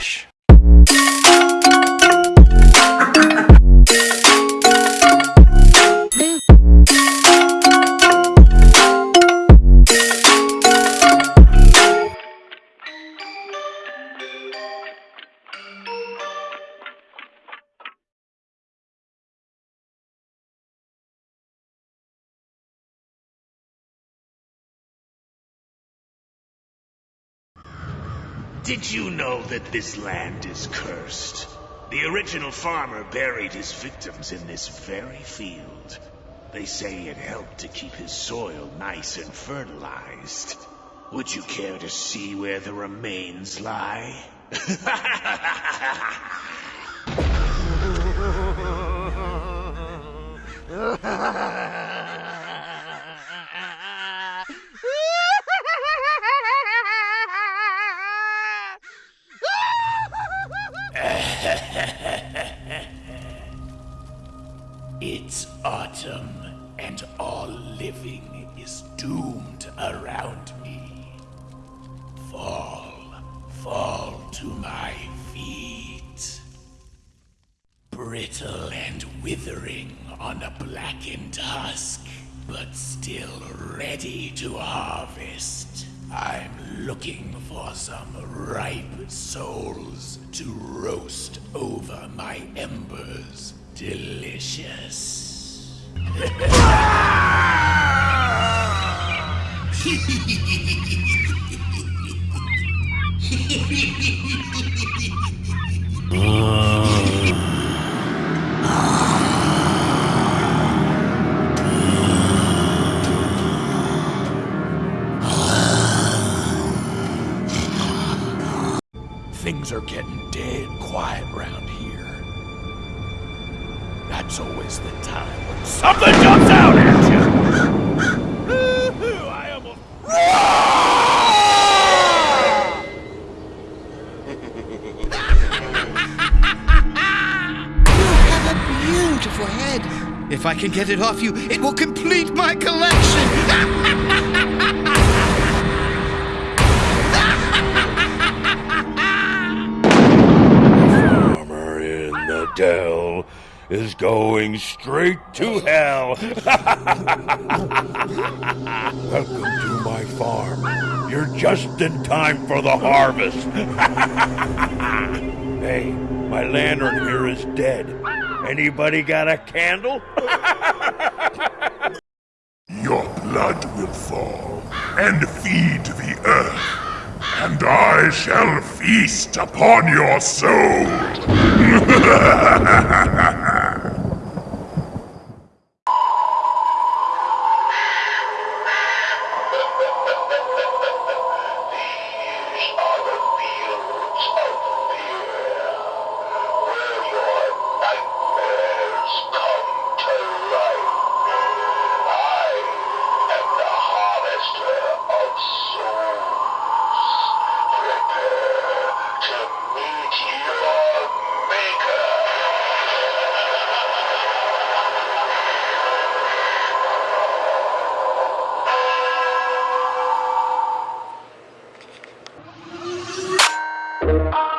Relaxa. Did you know that this land is cursed? The original farmer buried his victims in this very field. They say it helped to keep his soil nice and fertilized. Would you care to see where the remains lie? living is doomed around me. Fall, fall to my feet. Brittle and withering on a blackened husk, but still ready to harvest. I'm looking for some ripe souls to roast over my embers. Delicious. Things are getting dead quiet round here. That's always the time when something jumps beautiful head. If I can get it off you, it will complete my collection. Farmer in the dell is going straight to hell. Welcome to my farm. You're just in time for the harvest. hey, my lantern here is dead. Anybody got a candle? Your blood will fall and feed the earth, and I shall feast upon your soul. Oh.